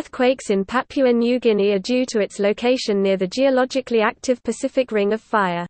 Earthquakes in Papua New Guinea are due to its location near the geologically active Pacific Ring of Fire.